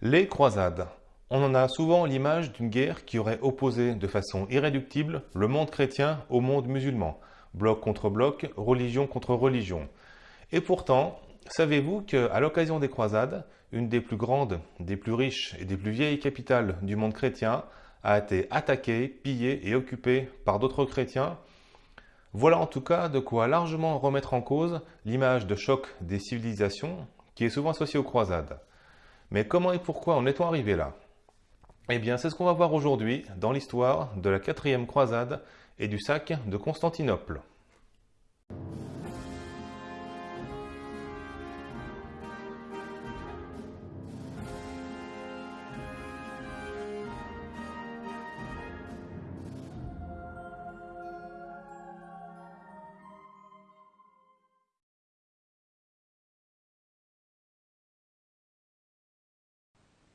Les croisades. On en a souvent l'image d'une guerre qui aurait opposé de façon irréductible le monde chrétien au monde musulman, bloc contre bloc, religion contre religion. Et pourtant, savez-vous qu'à l'occasion des croisades, une des plus grandes, des plus riches et des plus vieilles capitales du monde chrétien a été attaquée, pillée et occupée par d'autres chrétiens? Voilà en tout cas de quoi largement remettre en cause l'image de choc des civilisations qui est souvent associée aux croisades. Mais comment et pourquoi en est-on arrivé là? Eh bien, c'est ce qu'on va voir aujourd'hui dans l'histoire de la quatrième croisade et du sac de Constantinople.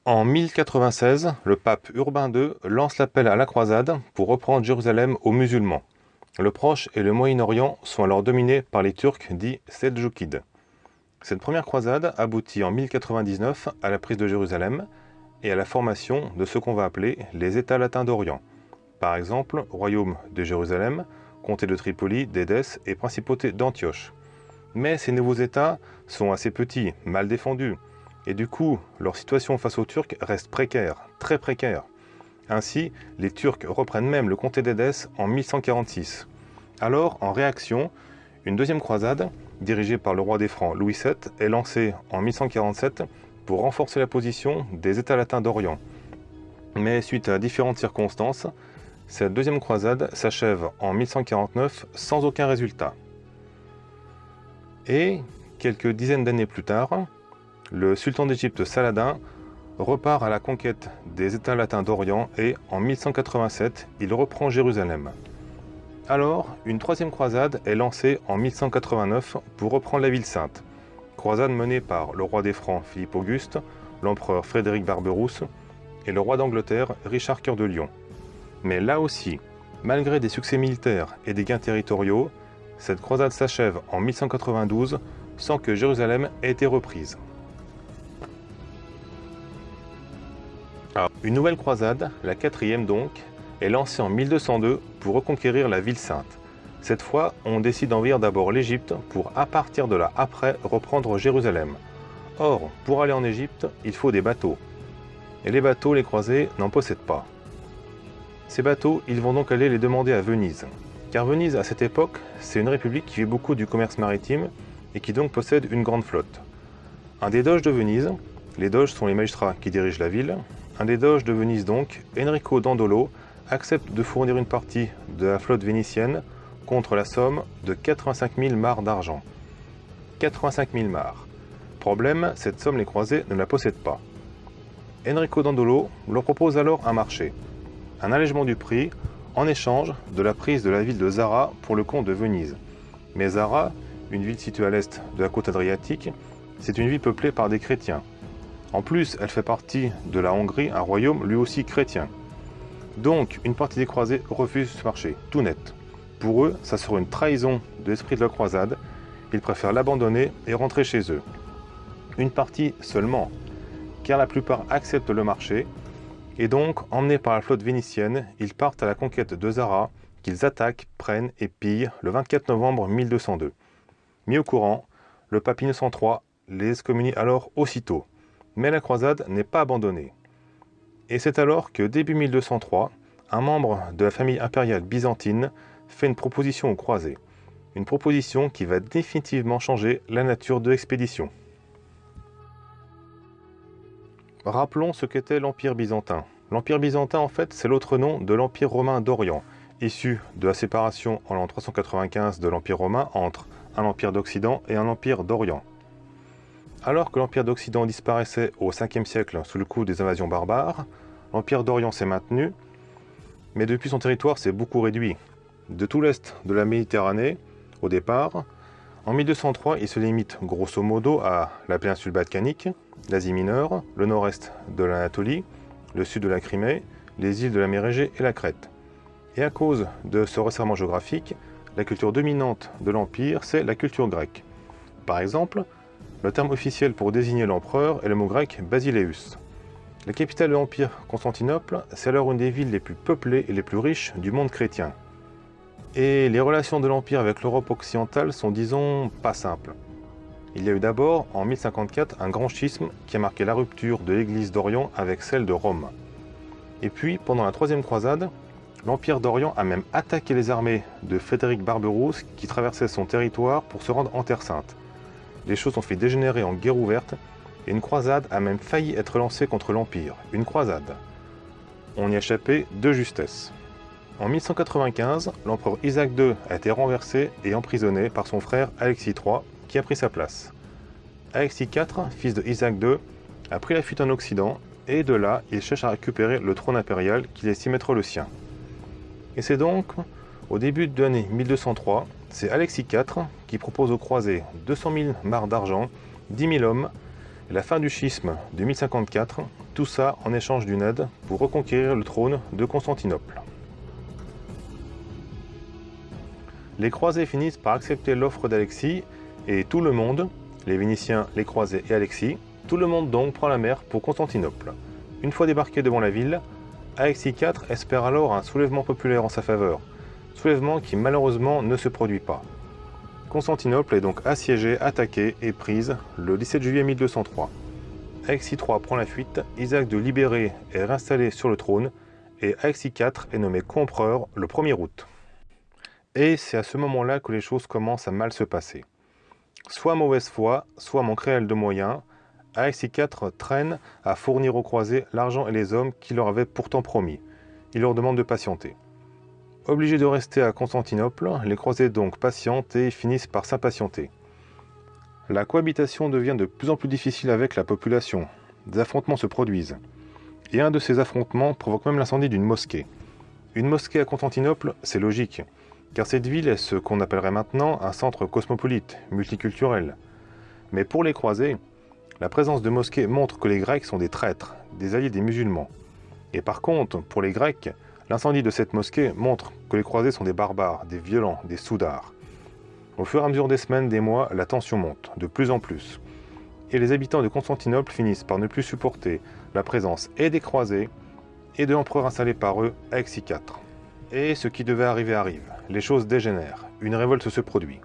En 1096, le pape Urbain II lance l'appel à la croisade pour reprendre Jérusalem aux musulmans. Le Proche et le Moyen-Orient sont alors dominés par les Turcs dits Seldjoukides. Cette première croisade aboutit en 1099 à la prise de Jérusalem et à la formation de ce qu'on va appeler les États latins d'Orient. Par exemple, royaume de Jérusalem, comté de Tripoli, d'Édesse et principauté d'Antioche. Mais ces nouveaux États sont assez petits, mal défendus, et du coup, leur situation face aux Turcs reste précaire, très précaire. Ainsi, les Turcs reprennent même le comté d'Édesse en 1146. Alors, en réaction, une deuxième croisade, dirigée par le roi des Francs Louis VII, est lancée en 1147 pour renforcer la position des États latins d'Orient. Mais suite à différentes circonstances, cette deuxième croisade s'achève en 1149 sans aucun résultat. Et, quelques dizaines d'années plus tard, le sultan d'Égypte Saladin repart à la conquête des États latins d'Orient et, en 1187, il reprend Jérusalem. Alors, une troisième croisade est lancée en 1189 pour reprendre la ville sainte. Croisade menée par le roi des Francs Philippe Auguste, l'empereur Frédéric Barberousse et le roi d'Angleterre Richard Cœur de Lion. Mais là aussi, malgré des succès militaires et des gains territoriaux, cette croisade s'achève en 1192 sans que Jérusalem ait été reprise. Ah. Une nouvelle croisade, la quatrième donc, est lancée en 1202 pour reconquérir la ville sainte. Cette fois, on décide d'envahir d'abord l'Égypte pour, à partir de là, après, reprendre Jérusalem. Or, pour aller en Égypte, il faut des bateaux. Et les bateaux, les croisés, n'en possèdent pas. Ces bateaux, ils vont donc aller les demander à Venise. Car Venise, à cette époque, c'est une république qui fait beaucoup du commerce maritime et qui donc possède une grande flotte. Un des doges de Venise, les doges sont les magistrats qui dirigent la ville, un des doges de Venise donc, Enrico Dandolo, accepte de fournir une partie de la flotte vénitienne contre la somme de 85 000 mares d'argent. 85 000 mares. Problème, cette somme les croisés ne la possèdent pas. Enrico Dandolo leur propose alors un marché, un allègement du prix en échange de la prise de la ville de Zara pour le compte de Venise. Mais Zara, une ville située à l'est de la côte adriatique, c'est une ville peuplée par des chrétiens. En plus, elle fait partie de la Hongrie, un royaume lui aussi chrétien. Donc, une partie des croisés refuse ce marché, tout net. Pour eux, ça serait une trahison de l'esprit de la croisade. Ils préfèrent l'abandonner et rentrer chez eux. Une partie seulement, car la plupart acceptent le marché. Et donc, emmenés par la flotte vénitienne, ils partent à la conquête de Zara, qu'ils attaquent, prennent et pillent le 24 novembre 1202. Mis au courant, le pape Innocent III les excommunie alors aussitôt. Mais la croisade n'est pas abandonnée. Et c'est alors que, début 1203, un membre de la famille impériale byzantine fait une proposition aux croisés. Une proposition qui va définitivement changer la nature de l'expédition. Rappelons ce qu'était l'Empire byzantin. L'Empire byzantin, en fait, c'est l'autre nom de l'Empire romain d'Orient, issu de la séparation en l'an 395 de l'Empire romain entre un empire d'Occident et un empire d'Orient. Alors que l'Empire d'Occident disparaissait au 5e siècle sous le coup des invasions barbares, l'Empire d'Orient s'est maintenu, mais depuis son territoire s'est beaucoup réduit. De tout l'est de la Méditerranée, au départ, en 1203, il se limite grosso modo à la péninsule balkanique, l'Asie mineure, le nord-est de l'Anatolie, le sud de la Crimée, les îles de la mer Égée et la Crète. Et à cause de ce resserrement géographique, la culture dominante de l'Empire, c'est la culture grecque. Par exemple, le terme officiel pour désigner l'empereur est le mot grec basileus. La capitale de l'Empire, Constantinople, c'est alors une des villes les plus peuplées et les plus riches du monde chrétien. Et les relations de l'Empire avec l'Europe occidentale sont, disons, pas simples. Il y a eu d'abord, en 1054, un grand schisme qui a marqué la rupture de l'Église d'Orient avec celle de Rome. Et puis, pendant la Troisième Croisade, l'Empire d'Orient a même attaqué les armées de Frédéric Barberousse qui traversaient son territoire pour se rendre en Terre Sainte. Les choses ont fait dégénérer en guerre ouverte et une croisade a même failli être lancée contre l'Empire. Une croisade. On y a échappé de justesse. En 1195, l'empereur Isaac II a été renversé et emprisonné par son frère Alexis III, qui a pris sa place. Alexis IV, fils de Isaac II, a pris la fuite en Occident, et de là, il cherche à récupérer le trône impérial qu'il estime être le sien. Et c'est donc, au début de l'année 1203, c'est Alexis IV qui propose aux croisés 200 000 marcs d'argent, 10 000 hommes, la fin du schisme de 1054, tout ça en échange d'une aide pour reconquérir le trône de Constantinople. Les croisés finissent par accepter l'offre d'Alexis et tout le monde, les Vénitiens, les croisés et Alexis, tout le monde donc prend la mer pour Constantinople. Une fois débarqué devant la ville, Alexis IV espère alors un soulèvement populaire en sa faveur, soulèvement qui malheureusement ne se produit pas. Constantinople est donc assiégée, attaquée et prise le 17 juillet 1203. Alexis III prend la fuite, Isaac de libéré est réinstallé sur le trône et Alexis IV est nommé compereur le 1er août. Et c'est à ce moment-là que les choses commencent à mal se passer. Soit mauvaise foi, soit manque réel de moyens, Alexis IV traîne à fournir aux croisés l'argent et les hommes qu'il leur avait pourtant promis. Il leur demande de patienter. Obligés de rester à Constantinople, les croisés donc patientent et finissent par s'impatienter. La cohabitation devient de plus en plus difficile avec la population. Des affrontements se produisent. Et un de ces affrontements provoque même l'incendie d'une mosquée. Une mosquée à Constantinople, c'est logique car cette ville est ce qu'on appellerait maintenant un centre cosmopolite, multiculturel. Mais pour les croisés, la présence de mosquées montre que les Grecs sont des traîtres, des alliés des musulmans. Et par contre, pour les Grecs, l'incendie de cette mosquée montre que les croisés sont des barbares, des violents, des soudards. Au fur et à mesure des semaines, des mois, la tension monte, de plus en plus. Et les habitants de Constantinople finissent par ne plus supporter la présence et des croisés et de l'empereur installé par eux, Alexis IV. Et ce qui devait arriver arrive. Les choses dégénèrent. Une révolte se produit.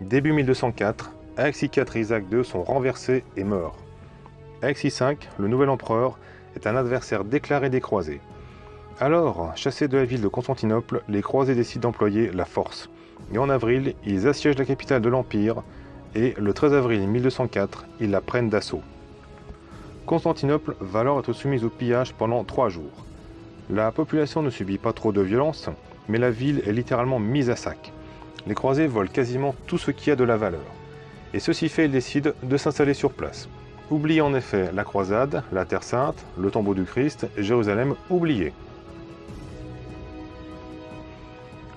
Début 1204, Alexis IV et Isaac II sont renversés et meurent. Alexis V, le nouvel empereur, est un adversaire déclaré des croisés. Alors, chassés de la ville de Constantinople, les croisés décident d'employer la force. Et en avril, ils assiègent la capitale de l'Empire, et le 13 avril 1204, ils la prennent d'assaut. Constantinople va alors être soumise au pillage pendant trois jours. La population ne subit pas trop de violence, mais la ville est littéralement mise à sac. Les croisés volent quasiment tout ce qui a de la valeur. Et ceci fait, ils décident de s'installer sur place. Oubliez en effet la croisade, la Terre Sainte, le tombeau du Christ, Jérusalem oublié.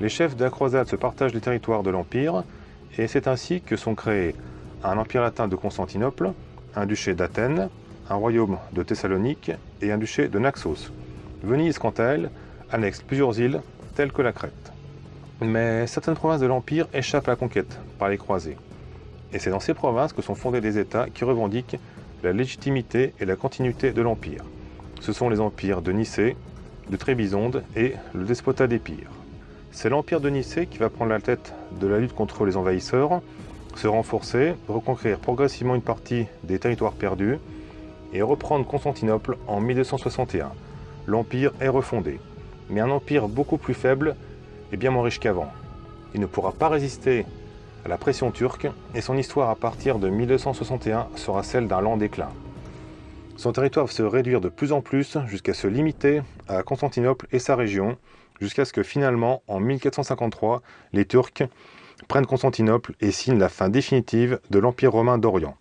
Les chefs de la croisade se partagent les territoires de l'Empire, et c'est ainsi que sont créés un empire latin de Constantinople, un duché d'Athènes, un royaume de Thessalonique et un duché de Naxos. Venise, quant à elle, annexe plusieurs îles, telles que la Crète. Mais certaines provinces de l'Empire échappent à la conquête par les croisés. Et c'est dans ces provinces que sont fondés des États qui revendiquent la légitimité et la continuité de l'Empire. Ce sont les empires de Nicée, de Trébizonde et le despotat d'Épire. C'est l'empire de Nicée qui va prendre la tête de la lutte contre les envahisseurs, se renforcer, reconquérir progressivement une partie des territoires perdus et reprendre Constantinople en 1261 l'Empire est refondé, mais un empire beaucoup plus faible et bien moins riche qu'avant. Il ne pourra pas résister à la pression turque et son histoire à partir de 1261 sera celle d'un lent déclin. Son territoire va se réduire de plus en plus jusqu'à se limiter à Constantinople et sa région, jusqu'à ce que finalement, en 1453, les Turcs prennent Constantinople et signent la fin définitive de l'Empire romain d'Orient.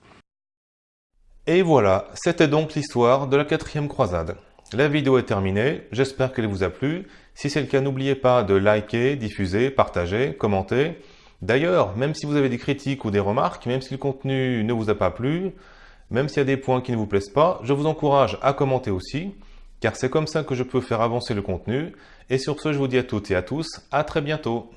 Et voilà, c'était donc l'histoire de la quatrième croisade. La vidéo est terminée, j'espère qu'elle vous a plu. Si c'est le cas, n'oubliez pas de liker, diffuser, partager, commenter. D'ailleurs, même si vous avez des critiques ou des remarques, même si le contenu ne vous a pas plu, même s'il y a des points qui ne vous plaisent pas, je vous encourage à commenter aussi, car c'est comme ça que je peux faire avancer le contenu. Et sur ce, je vous dis à toutes et à tous, à très bientôt.